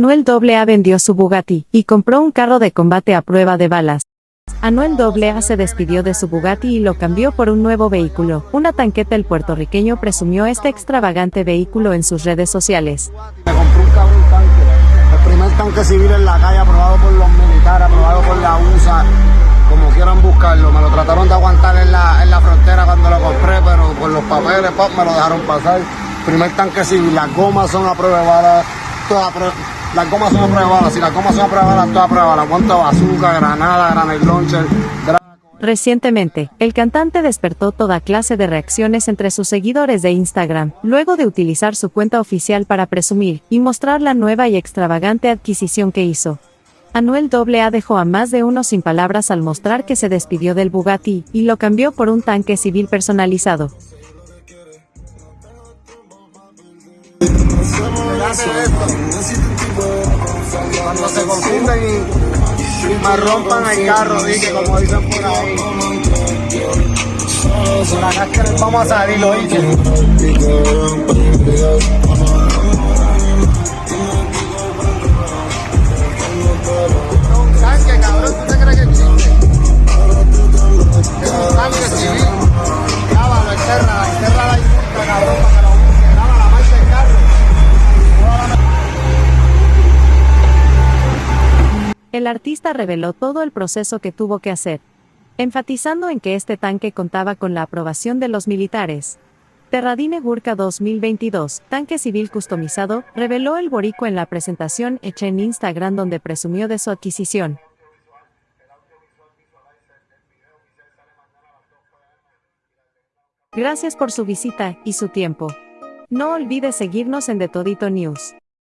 Anuel AA vendió su Bugatti y compró un carro de combate a prueba de balas. Anuel AA se despidió de su Bugatti y lo cambió por un nuevo vehículo. Una tanqueta el puertorriqueño presumió este extravagante vehículo en sus redes sociales. Me compré un cabrón tanque, el primer tanque civil en la calle aprobado por los militares, aprobado por la USA, como quieran buscarlo. Me lo trataron de aguantar en la, en la frontera cuando lo compré, pero por los papeles me lo dejaron pasar. Primer tanque civil, las gomas son a prueba de balas, todas las gomas son a prueba de balas, si las gomas son a prueba de balas, todas a prueba de balas. Cuánto bazooka, granada, granate launcher, gra- Recientemente, el cantante despertó toda clase de reacciones entre sus seguidores de Instagram, luego de utilizar su cuenta oficial para presumir y mostrar la nueva y extravagante adquisición que hizo. Anuel AA dejó a más de uno sin palabras al mostrar que se despidió del Bugatti y lo cambió por un tanque civil personalizado. Cuando se confunden y, y rompan el carro, dije, como dicen por ahí. Por acá es vamos a salir, lo El artista reveló todo el proceso que tuvo que hacer, enfatizando en que este tanque contaba con la aprobación de los militares. Terradine Gurka 2022, tanque civil customizado, reveló el boricua en la presentación hecha en Instagram donde presumió de su adquisición. Gracias por su visita y su tiempo. No olvide seguirnos en The Todito News.